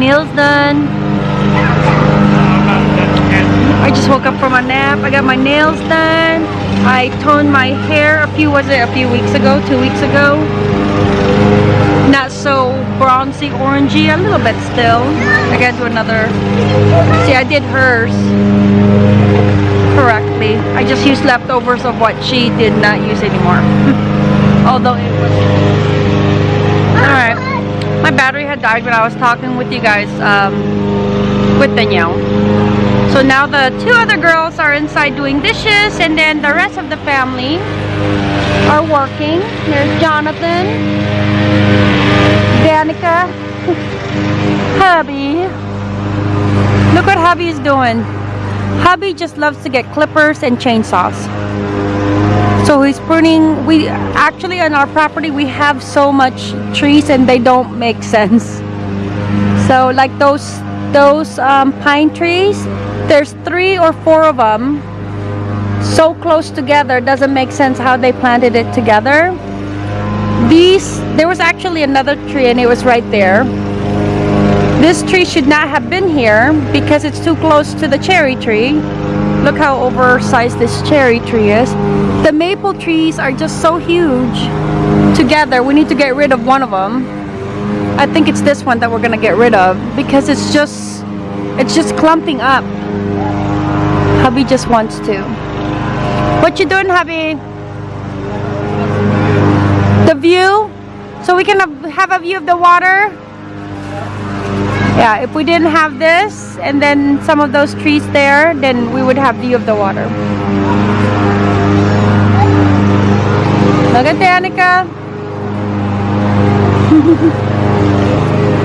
nails done. I just woke up from a nap. I got my nails done. I toned my hair a few, was it a few weeks ago? Two weeks ago? Not so bronzy, orangey, a little bit still. I gotta do another. See, I did hers correctly. I just used leftovers of what she did not use anymore. Although it was... Alright. My battery had died when I was talking with you guys um, with Danielle. So now the two other girls are inside doing dishes and then the rest of the family are working. There's Jonathan, Danica, hubby. Look what hubby is doing. Hubby just loves to get clippers and chainsaws. So he's pruning, we actually on our property we have so much trees and they don't make sense. So like those those um, pine trees, there's three or four of them so close together doesn't make sense how they planted it together. These, there was actually another tree and it was right there. This tree should not have been here because it's too close to the cherry tree. Look how oversized this cherry tree is. The maple trees are just so huge together. We need to get rid of one of them. I think it's this one that we're gonna get rid of because it's just, it's just clumping up. Hubby just wants to. What you doing, hubby? The view? So we can have- a view of the water? Yeah, if we didn't have this and then some of those trees there, then we would have view of the water. Look at Danica.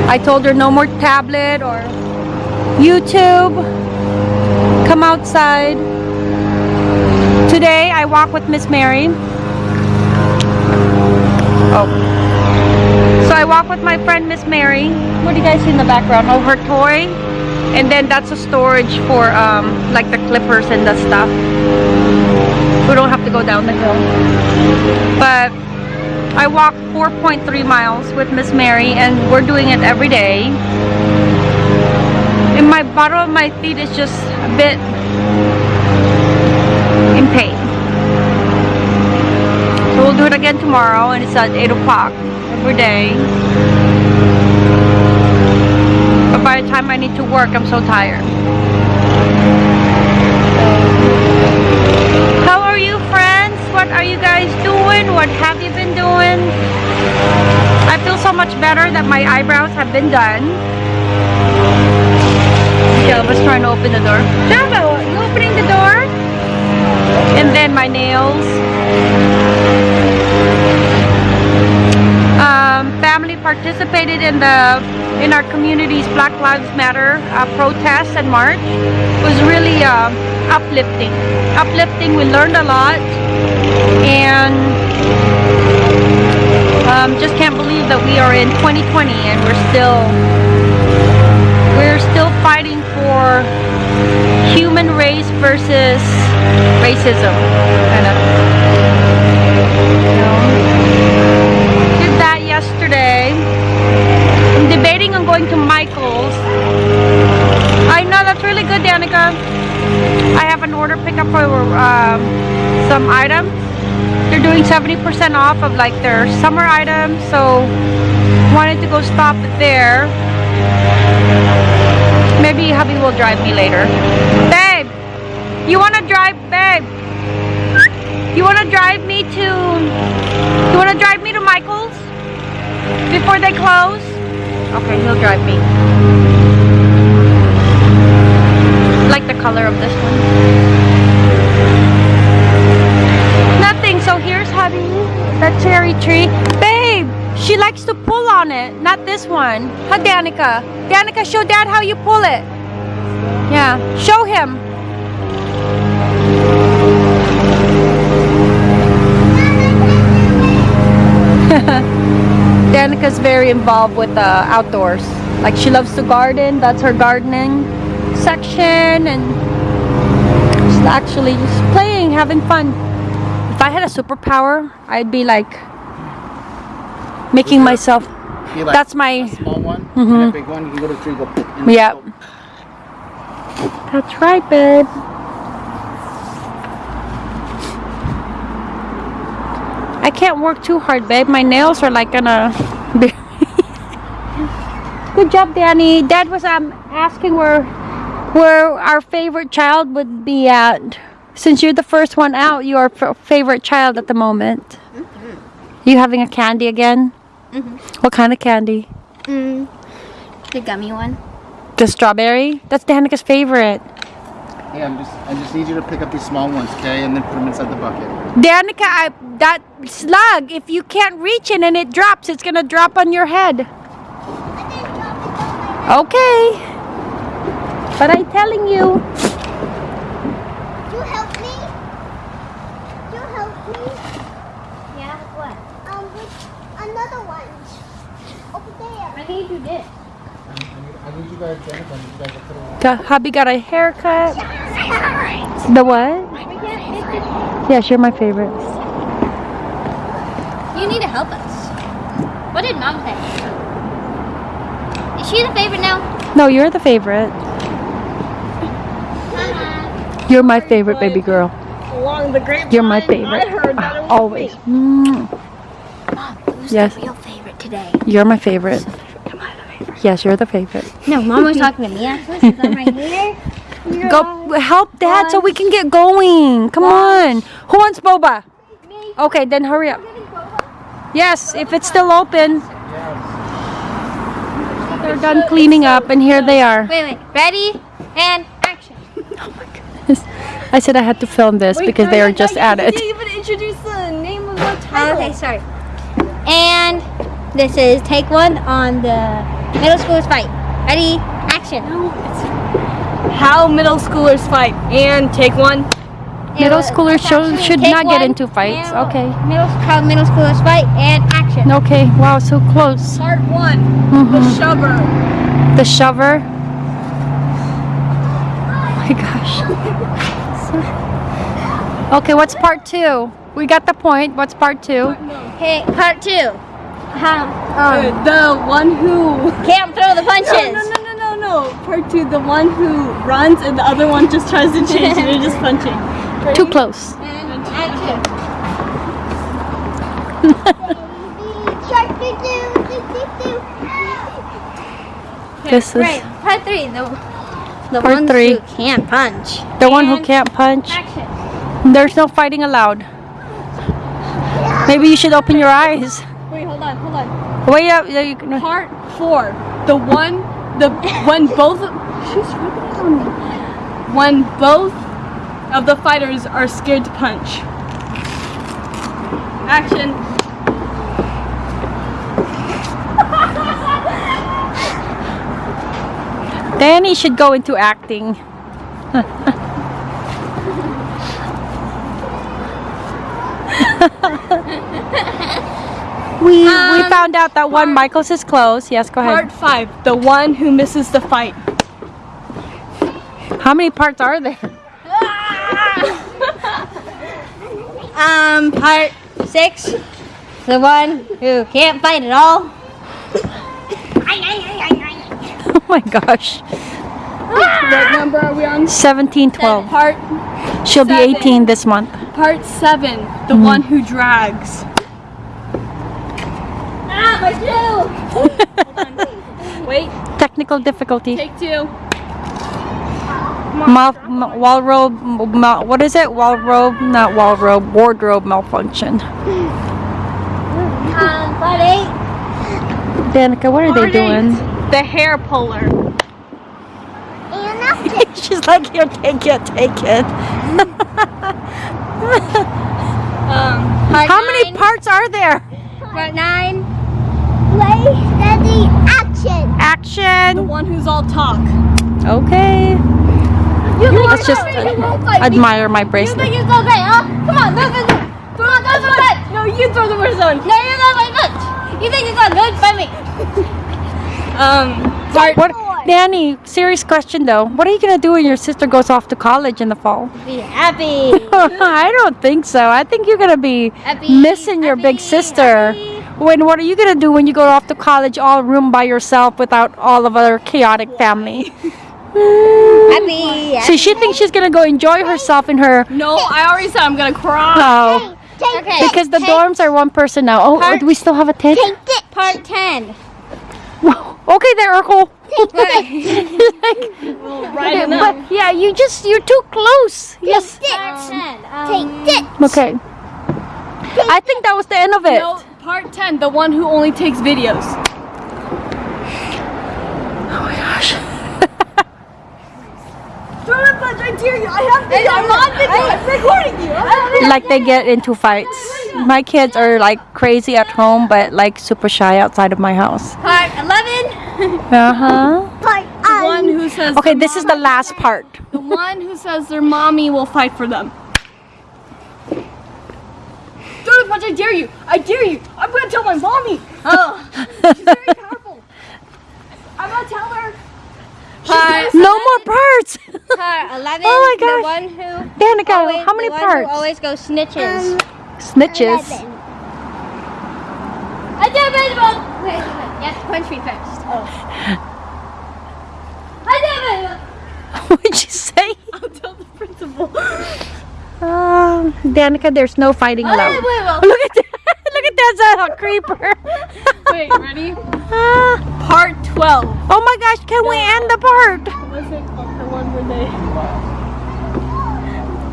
I told her no more tablet or YouTube. Come outside. Today I walk with Miss Mary. Oh. So I walk with my friend Miss Mary. What do you guys see in the background? Oh, her toy. And then that's a storage for um, like the clippers and the stuff. We don't have to go down the hill. But I walk 4.3 miles with Miss Mary and we're doing it every day. And my bottom of my feet is just a bit in pain. So we'll do it again tomorrow and it's at 8 o'clock every day. But by the time I need to work, I'm so tired. Eyebrows have been done. Jelba's trying to open the door. Jelba, you opening the door? And then my nails. Um, family participated in the in our community's Black Lives Matter uh, protest and march. It was really uh, uplifting. Uplifting. We learned a lot, and um, just can't believe that we are in 2020 and we're still we're still fighting for human race versus racism. Kind of. You know. Did that yesterday. I'm debating on going to Michael's. I know that's really good, Danica. I have an order pickup for um, some items. They're doing 70% off of like their summer items, so wanted to go stop there. Maybe hubby will drive me later. Babe, you wanna drive, babe? You wanna drive me to? You wanna drive me to Michael's before they close? Okay, he'll drive me. Like the color of this one. Tree. Babe, she likes to pull on it, not this one. Huh, Danica? Danica, show dad how you pull it. Yeah, show him. Danica's very involved with the outdoors. Like she loves to garden. That's her gardening section, and she's actually just playing, having fun. If I had a superpower, I'd be like making myself You like That's my. small one and a big one. You can go to. Go. and Yep. go- That's right, babe. I can't work too hard, babe. My nails are like gonna. Be Good job, Danny. Dad was um asking where where our favorite child would be at. Since you're the first one out, your f- favorite child at the moment. You having a candy again? Mhm. What kind of candy? Mm, the gummy one. The strawberry? That's Danica's favorite. Hey, I'm just. I just need you to pick up these small ones, okay, and then put them inside the bucket. Danica, I, that slug, if you can't reach it and it drops, it's gonna drop on your head. Okay. But I'm telling you. You help me? You help me? Yeah, what? Um, with another one. Over there. I need to do this. I need you guys, Danica, I need you guys to put them. The hubby got a haircut. The what? We can't fix it. Yes, you're my favorite. You need to help us. What did mom say? Is she the favorite now? No, you're the favorite. You're my favorite baby girl. along the grapevine. You're my favorite. I heard that it was Always. me. Mm, Mom, who's Yes. real favorite today? You're my favorite. Am I the favorite? Yes, you're the favorite. No, mom was talking to me actually I'm right here. Go help dad so we can get going. Come on. Who wants boba? Okay, then hurry up. Yes, if it's still open. They're done cleaning up and here they are. Wait, wait. Ready? And action. Oh my goodness. I said I had to film this because they are just at You it. didn't even introduce the name of the Oh, title. okay, sorry. And this is take one on the middle schoolers fight. Ready? Action. How middle schoolers fight. And take one. Middle uh, schoolers should, should Take not get into fights. And Okay. Middle, how middle schoolers fight and action. Okay. Wow, so close. Part one. The Mhm. shover. The shover. Oh my gosh. Okay, what's part two? We got the point. What's part two? Okay, part two. Uh, um, the one who. can't throw the punches. No, no, no, no, no, no. Part two. The one who runs and the other one just tries to change it. They're just punching. Too close. And action. This is Right, part three. The the Part ones three. who can't punch. the one who can't punch. Action. There's no fighting allowed. Maybe you should open your eyes. Wait, hold on, hold on. Wait up. yeah, you can- Part four. The one. The when both. She's rubbing on me. When both of the fighters are scared to punch. Action. Danny should go into acting. we we Um, found out that one Michael's is closed. Yes, go ahead. Part five. The one who misses the fight. How many parts are there? Um, part six. The one who can't fight at all. Oh my gosh. What number are we on? 17, 12. Part She'll be 18 this month. part seven. The Mm-hmm. one who drags. My shoe. Wait. Technical difficulty. Take two. Mal, wall robe, ma- what is it? Wall robe, not wall robe, wardrobe malfunction. Um, part eight. Danica, what are they Part doing? The hair puller. And that's it. She's like, here, take it, take it. Um, Part How nine. many parts are there? Part nine. Play steady action. the one who's all talk. Okay. You think Let's just so great, you won't fight me. admire my You bracelet. think you're so great, huh? Come on, move, move, move. Come on, throw the punch. No, you throw the first one. No, you're not my punch. You think you're so good? Fight me. Um, part What, Danny, serious question though. What are you gonna do when your sister goes off to college in the fall? Be happy. I don't think so. I think you're gonna be Happy. missing your big sister. happy. When what are you gonna do when you go off to college all room by yourself without all of our chaotic family? Happy. So she thinks she's gonna go enjoy herself in her No, I already said I'm gonna cry. oh Okay. because the dorms are one person now. Oh, Part- do we still have a tent? Take it. Part 10. Okay, there, Urkel. Right Okay, enough. but yeah, you just you're too close. Yes. Part 10. Um, Take it. Okay. I think that was the end of it. No, part 10, the one who only takes videos. Oh my gosh. Punch, I dare you. I have video. I'm on video. I'm recording you. Like they get into fights. My kids are like crazy at home, but like super shy outside of my house. Part 11. Uh huh. Part The one who says Okay, this is the last part. The one who says their mommy will fight for them. Don't punch, I dare you. I dare you. I'm gonna tell my mommy. Oh, she's very powerful. I'm gonna tell her. Part, No more parts. part 11. Oh my The gosh. one who. Danica, always- how many the one who parts? always go snitches. Um, snitches. I dare baseball. Wait, wait, wait. You have to punch me first. Oh. I dare baseball. What'd you say? I'll tell the principal. Um, Danica, there's no fighting I dare allowed. baseball. Look at that! Look at that, a creeper. Wait, ready? Ah, Part 12. oh my gosh, can we end the part? What's it called? The one where they.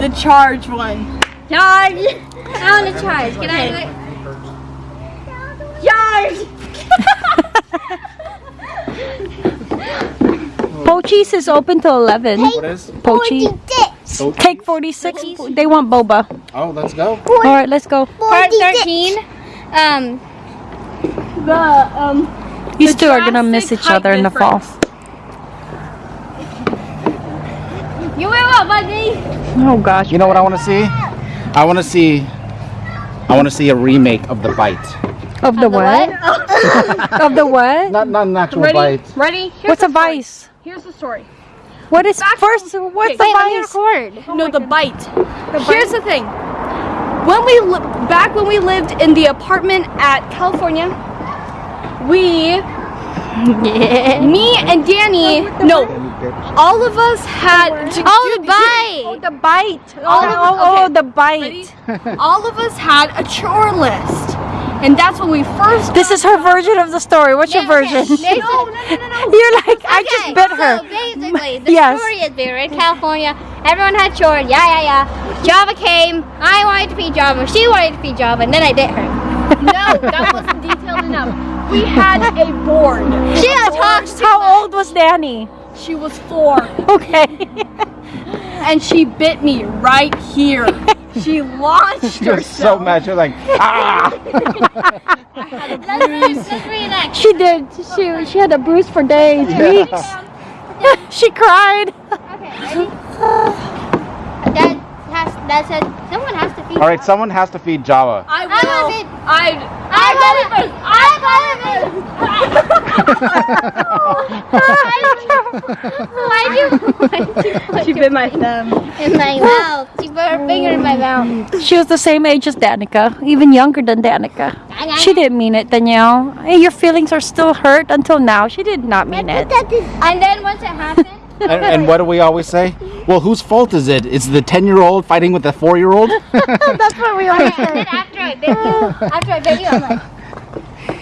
The charge one. Charge. I want to charge. Can I do it? Charge! Pochis is open till 11. What is? Pochi. So- Take 46. They want boba. Oh, let's go. All right, let's go. Part 13. Um, The, um. These The two are gonna miss each other height in the fall. you will what, buddy? Oh gosh. You know what I want to see? I want to see. I want to see a remake of the bite. Of the what? of the what? Not not an actual Ready? bite. Ready? Here's What's a story. vice? Here's the story. What is first? What's okay, a Wait, let me vice? record. Oh no, the bite. Here's the thing. When we back when we lived in the apartment at California, we, me and Danny, no, all of us had. Oh, the bite. Oh, the bite. Oh, All of oh, oh, okay. the bite. All of us had a chore list, and that's when we first. This is her version of the story. What's your Yeah, okay. version? No, no, no, no, no. You're I just Okay, bit her. So basically, the Yes. story is we were in California. Everyone had chores. Yeah, yeah, yeah. Java came. I wanted to be Java. She wanted to be Java, and then I bit her. No, that wasn't detailed enough. We had a board. She had talks How much. old was Danny? She was four, Okay. and she bit me right here. She launched You're herself. so mad. You're like, ah! Let's, re- let's reenact. she did. She she had a bruise for days, weeks. she cried. Okay, ready? That has that said someone has to feed. All right, someone has to feed Java. I will. I love will. it. I. I love it. I love it. Why'd you? Why'd you put She bit my thumb. in my mouth? She put her finger in my mouth. She was the same age as Danica, even younger than Danica. She didn't mean it, Danielle. Hey, your feelings are still hurt until now. She did not mean it. And then once it happened, and, and what do we always say? Well, whose fault is it? Is the 10 year old fighting with the 4 year old? That's what we always and after I bit you, after I bit you, I'm like,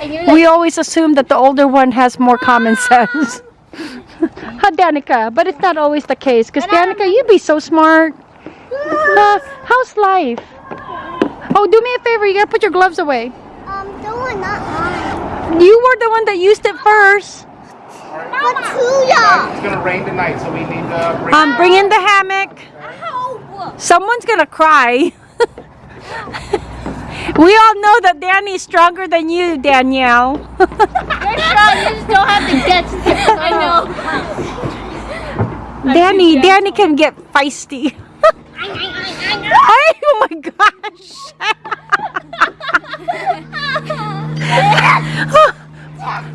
like, We always assume that the older one has more common ah, sense. Huh, Danica, but it's not always the case. Because Danica, you'd be so smart. Uh, how's life? Oh, do me a favor. You gotta put your gloves away. Um, the one not mine. You were the one that used it first. But two y'all. it's gonna rain tonight, so we need to bring. Um, bring in the hammock. Someone's gonna cry. we all know that Danny's stronger than you, Danielle. you're strong. You just don't have the guts. I know. Danny, Danny can get feisty. Oh my gosh.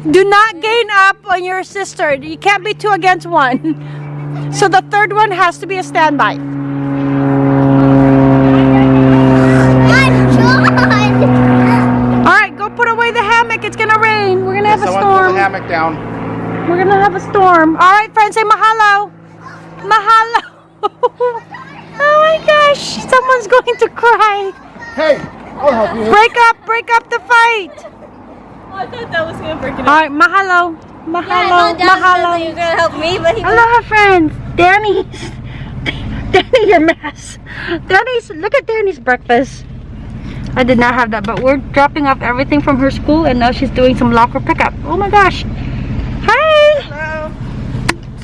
Do not gain up on your sister. You can't be two against one. So the third one has to be a standby. Rain. We're gonna have a Someone pull the storm. hammock down. We're gonna have a storm. All right, friends, say mahalo. Mahalo. oh my gosh, someone's going to cry. Hey, I'll help you. Break up, break up the fight. Oh, I thought that was gonna break it All right, mahalo. Mahalo. I know Dad mahalo. you were gonna help me, but he Aloha, friends. Danny. Danny, your mess. Danny's, look at Danny's breakfast. I did not have that, but we're dropping off everything from her school and now she's doing some locker pickup. Oh my gosh. Hi. Hello.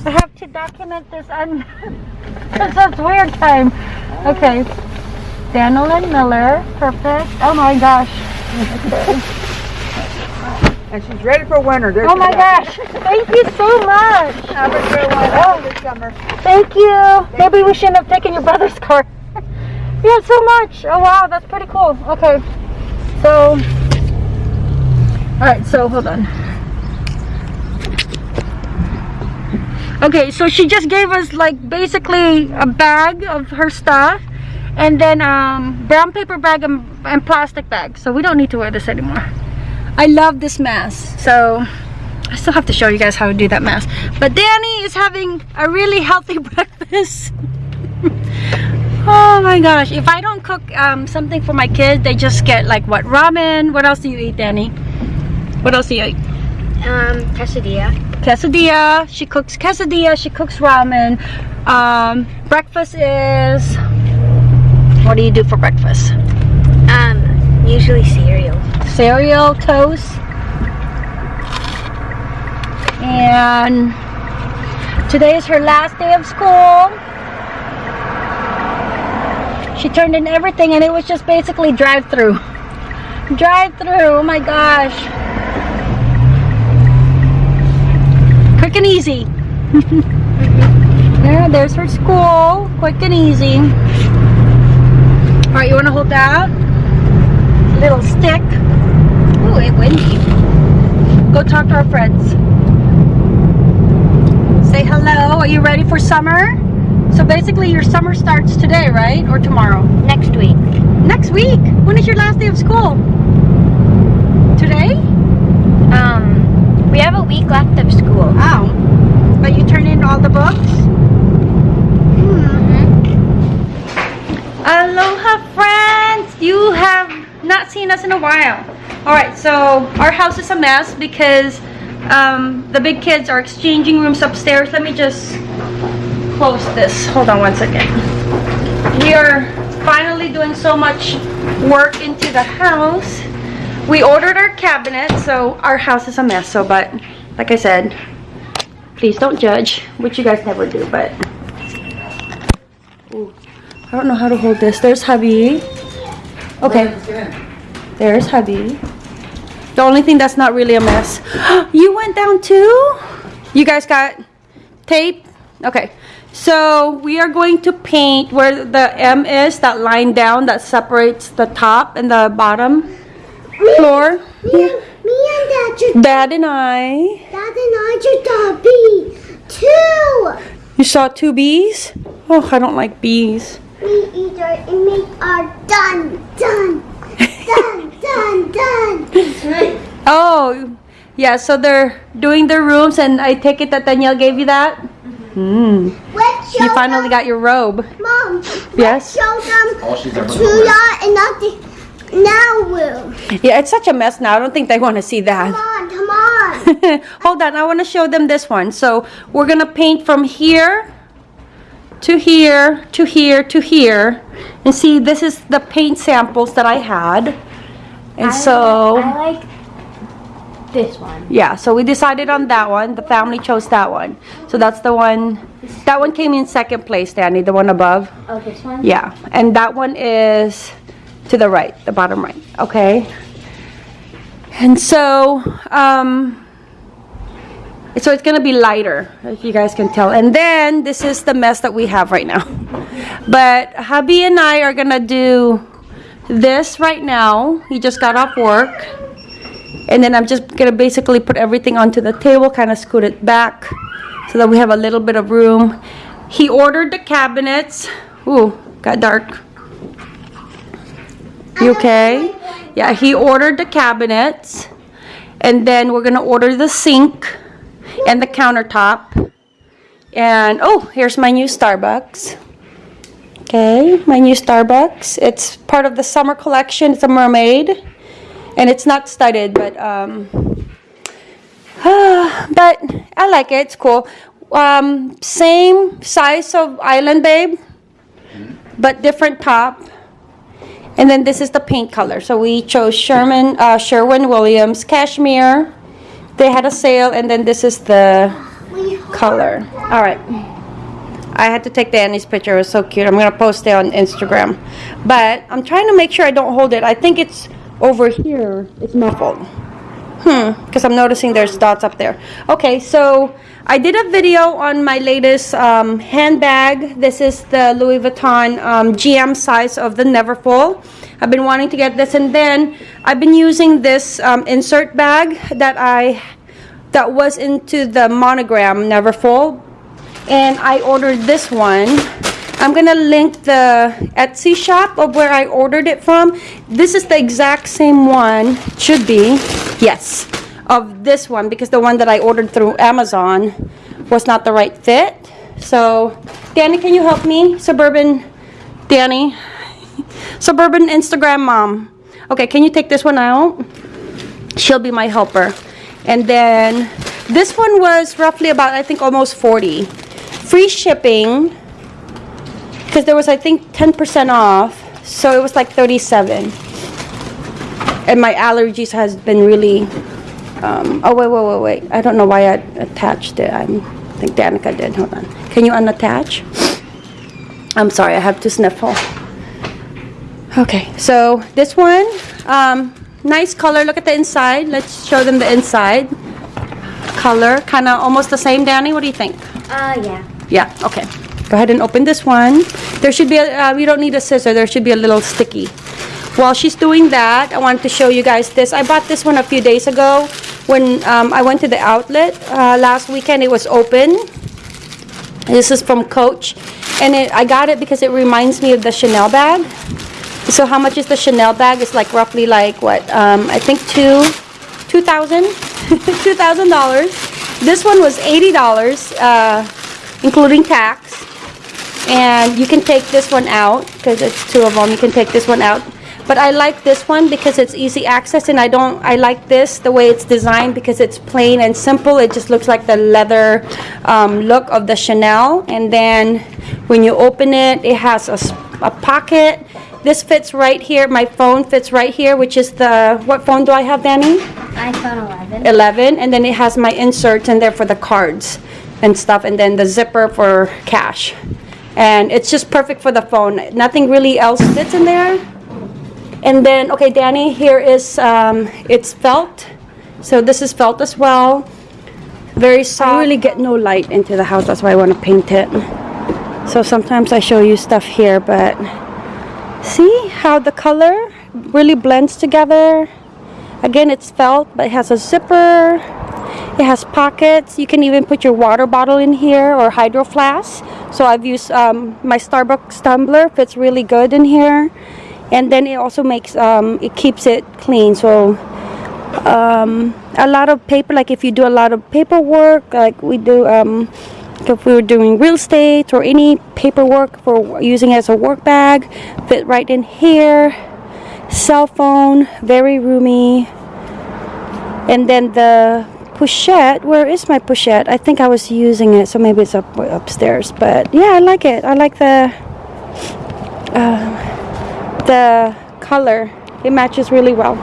I have to document this un this is weird time. Okay. Daniel and Miller. Perfect. Oh my gosh. And she's ready for winter. There Oh my gosh. Thank you so much. Have a good one. Oh, this summer. Thank you. Maybe we shouldn't have taken your brother's car. Had so much. Oh wow, that's pretty cool. Okay. So Alright, so hold on. Okay, so she just gave us like basically a bag of her stuff and then um brown paper bag and, and plastic bag. So we don't need to wear this anymore. I love this mask. So I still have to show you guys how to do that mask. But Danny is having a really healthy breakfast. Oh my gosh. If I don't cook um, something for my kids, they just get like what? Ramen. What else do you eat, Danny? What else do you eat? um quesadilla. Quesadilla. She cooks quesadilla. She cooks ramen. Um, breakfast is... What do you do for breakfast? Um, usually cereal. cereal, toast, and today is her last day of school. She turned in everything and it was just basically drive-through. Drive-through, oh my gosh. Quick and easy. yeah, there's her school. Quick and easy. Alright, you want to hold that? Little stick. Ooh, it windy. Go talk to our friends. Say hello. Are you ready for summer? So basically your summer starts today, right? Or tomorrow? Next week. Next week. When is your last day of school? Today? Um, we have a week left of school. Oh. But you turn in all the books? Hmm. Aloha friends! You have not seen us in a while. Alright, so our house is a mess because um, the big kids are exchanging rooms upstairs. Let me just close this. Hold on one second. We are finally doing so much work into the house. We ordered our cabinet, so our house is a mess. So, but like I said, please don't judge, which you guys never do, but Ooh, I don't know how to hold this. There's hubby. Okay. There's hubby. The only thing that's not really a mess. you went down too? You guys got tape? Okay. So we are going to paint where the M is, that line down that separates the top and the bottom floor. Me, and- me and Dad Dad and I. Dad and I just saw a bee. Two. You saw two bees? Oh, I don't like bees. We either and make our done, done, done, done, done. Oh, yeah, so they're doing their rooms and I take it that Danielle gave you that? Hmm. Let's show You finally them, got your robe. Mom. Yes? Let's show them All she's ever to done. ya and not the now room. Yeah, it's such a mess now. I don't think they want to see that. Come on, come on. Hold on, I want to show them this one. So we're going to paint from here to here to here to here. And see, this is the paint samples that I had. And so... I like this one. Yeah, so we decided on that one. The family chose that one. So that's the one. That one came in second place, Danny, the one above. Oh, this one? Yeah, and that one is to the right, the bottom right. Okay. And so, um, so it's gonna be lighter, if you guys can tell. And then this is the mess that we have right now. But hubby and I are gonna do this right now. He just got off work. And then I'm just gonna basically put everything onto the table, kind of scoot it back so that we have a little bit of room. He ordered the cabinets. Ooh, got dark. You okay? Yeah, he ordered the cabinets. And then we're gonna order the sink and the countertop. And oh, here's my new Starbucks. Okay, my new Starbucks. It's part of the summer collection. It's a mermaid. And it's not studded, but um but I like it. It's cool. Um, same size of Island Babe, but different top. And then this is the paint color. So we chose Sherman, uh, Sherwin Williams cashmere. They had a sale, and then this is the color. All right. I had to take Danny's picture. It was so cute. I'm gonna post it on Instagram. But I'm trying to make sure I don't hold it. I think it's over here. It's muffled. Hmm, because I'm noticing there's dots up there. Okay, so I did a video on my latest um, handbag. This is the Louis Vuitton um, GM size of the Neverfull. I've been wanting to get this, and then I've been using this um, insert bag that I that was into the monogram Neverfull, and I ordered this one. I'm gonna link the Etsy shop of where I ordered it from. This is the exact same one, should be, yes, of this one because the one that I ordered through Amazon was not the right fit. So, Danny, can you help me? Suburban Danny. Suburban Instagram mom. Okay, can you take this one out? She'll be my helper. And then this one was roughly about, I think, almost 40. Free shipping because there was I think 10% off so it was like 37 and my allergies has been really um, oh wait wait wait wait. I don't know why I attached it. I'm, I think Danica did. Hold on. Can you unattach? I'm sorry I have to sniffle. Okay so this one um, nice color. Look at the inside. Let's show them the inside. Color kind of almost the same Danny. What do you think? Uh, yeah. yeah, okay. Go ahead and open this one. There should be a, uh, you don't need a scissor, there should be a little sticky. While she's doing that, I wanted to show you guys this. I bought this one a few days ago when um, I went to the outlet uh, last weekend. It was open. This is from Coach. And it, I got it because it reminds me of the Chanel bag. So how much is the Chanel bag? It's like roughly like what? Um, I think two, two thousand, two thousand dollars. This one was eighty dollars, uh, including tax. And you can take this one out because it's two of them. You can take this one out. But I like this one because it's easy access, and I don't. I like this the way it's designed because it's plain and simple. It just looks like the leather um, look of the Chanel. And then when you open it, it has a pocket. This fits right here. My phone fits right here, which is the what phone do I have, Danny? iPhone 11. 11 and then it has my inserts in there for the cards and stuff and then the zipper for cash and it's just perfect for the phone. Nothing really else fits in there. And then okay danny here is um, it's felt. So this is felt as well. Very soft. i really get no light into the house? That's why i want to paint it. So sometimes i show you stuff here but see how the color really blends together? Again, it's felt, but it has a zipper. It has pockets. You can even put your water bottle in here or hydro flask. So I've used um, my Starbucks tumbler. Fits really good in here. And then it also makes, um, it keeps it clean. So um, a lot of paper, like if you do a lot of paperwork, like we do, um, if we were doing real estate or any paperwork for using it as a work bag, fit right in here cell phone, very roomy. And then the pochette, where is my pochette? I think I was using it, so maybe it's up upstairs. But yeah, I like it. I like the uh, the color. It matches really well.